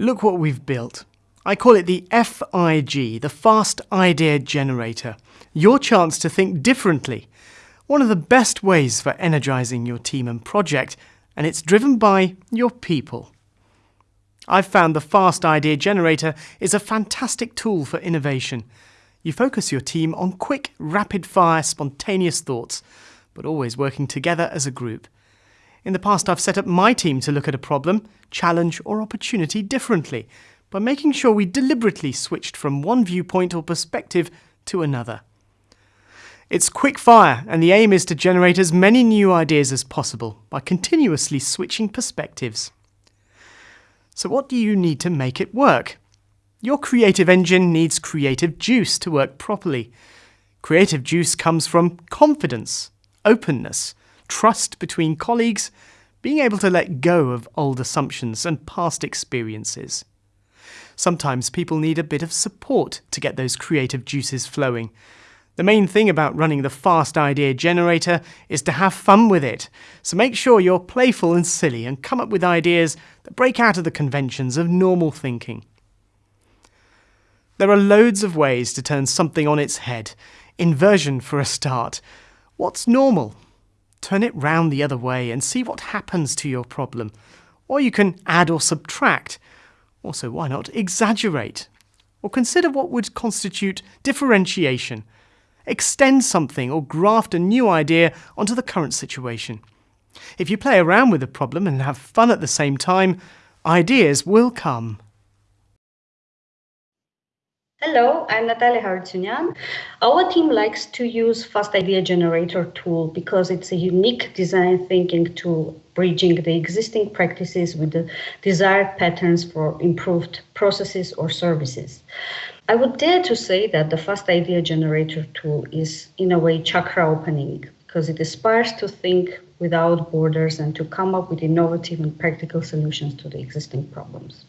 Look what we've built. I call it the FIG, the Fast Idea Generator. Your chance to think differently. One of the best ways for energising your team and project, and it's driven by your people. I've found the Fast Idea Generator is a fantastic tool for innovation. You focus your team on quick, rapid fire, spontaneous thoughts, but always working together as a group. In the past, I've set up my team to look at a problem, challenge, or opportunity differently by making sure we deliberately switched from one viewpoint or perspective to another. It's quick fire, and the aim is to generate as many new ideas as possible by continuously switching perspectives. So, what do you need to make it work? Your creative engine needs creative juice to work properly. Creative juice comes from confidence, openness, trust between colleagues, being able to let go of old assumptions and past experiences. Sometimes people need a bit of support to get those creative juices flowing. The main thing about running the fast idea generator is to have fun with it, so make sure you're playful and silly and come up with ideas that break out of the conventions of normal thinking. There are loads of ways to turn something on its head. Inversion for a start. What's normal? Turn it round the other way and see what happens to your problem. Or you can add or subtract. Also, why not exaggerate? Or consider what would constitute differentiation. Extend something or graft a new idea onto the current situation. If you play around with the problem and have fun at the same time, ideas will come. Hello, I'm Natalia Harutyunyan. Our team likes to use Fast Idea Generator tool because it's a unique design thinking tool bridging the existing practices with the desired patterns for improved processes or services. I would dare to say that the Fast Idea Generator tool is, in a way, chakra opening because it aspires to think without borders and to come up with innovative and practical solutions to the existing problems.